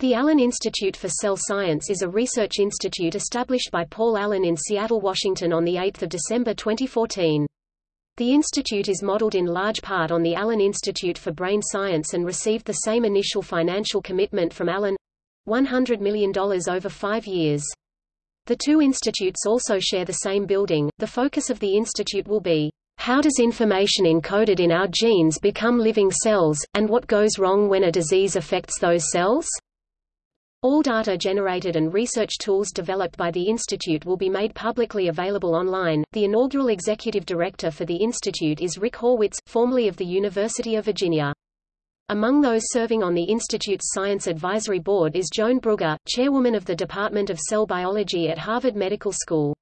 The Allen Institute for Cell Science is a research institute established by Paul Allen in Seattle, Washington on 8 December 2014. The institute is modeled in large part on the Allen Institute for Brain Science and received the same initial financial commitment from Allen $100 million over five years. The two institutes also share the same building. The focus of the institute will be how does information encoded in our genes become living cells, and what goes wrong when a disease affects those cells? All data generated and research tools developed by the Institute will be made publicly available online. The inaugural executive director for the Institute is Rick Horwitz, formerly of the University of Virginia. Among those serving on the Institute's Science Advisory Board is Joan Brugge, chairwoman of the Department of Cell Biology at Harvard Medical School.